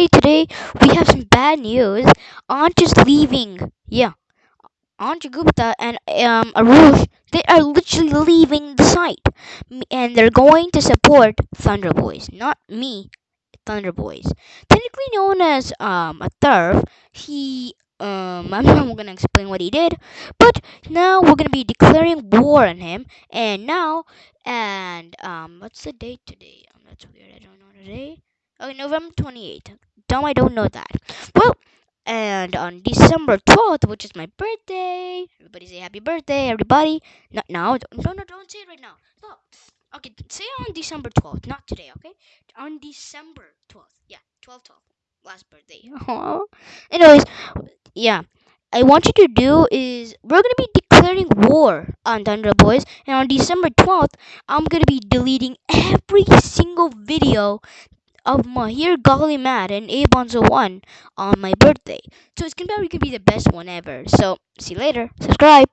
everybody. Today we have some bad news. Aunt is leaving. Yeah, Aunt Gupta and um Arush, they are literally leaving the site, and they're going to support Thunder Boys, not me. Thunder Boys, technically known as um a turf. He um I'm not gonna explain what he did, but now we're gonna be declaring war on him. And now and um what's the date today? Um, that's weird. I don't know today. Okay, November twenty eighth. Dumb, I don't know that. Well, and on December 12th, which is my birthday, everybody say happy birthday, everybody. Not now. No, no, don't say it right now. Stop. Okay, say on December 12th, not today, okay? On December 12th. Yeah, 12 12. Last birthday. Anyways, yeah. I want you to do is we're gonna be declaring war on Thunder Boys, and on December 12th, I'm gonna be deleting every single video of Mahir Golly Mad and Abonzo 1 on my birthday. So it's gonna be, gonna be the best one ever. So see you later. Subscribe.